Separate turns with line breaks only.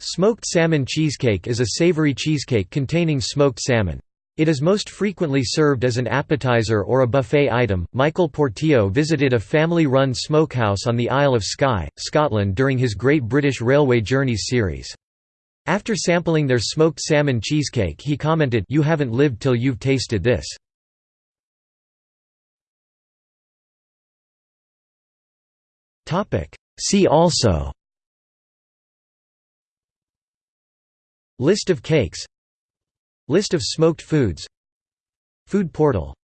Smoked salmon cheesecake is a savory cheesecake containing smoked salmon. It is most frequently served as an appetizer or a buffet item. Michael Portillo visited a family run smokehouse on the Isle of Skye, Scotland during his Great British Railway Journeys series. After sampling their smoked salmon cheesecake, he commented, You haven't lived till you've tasted this. See also List of cakes. List of smoked foods. Food portal